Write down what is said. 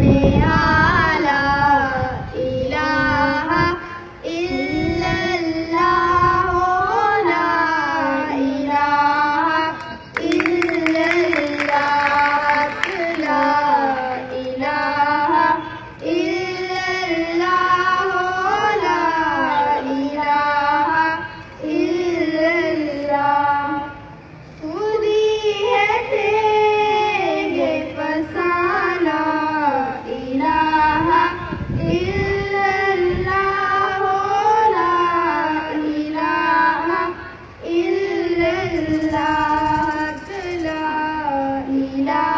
Devi la la la.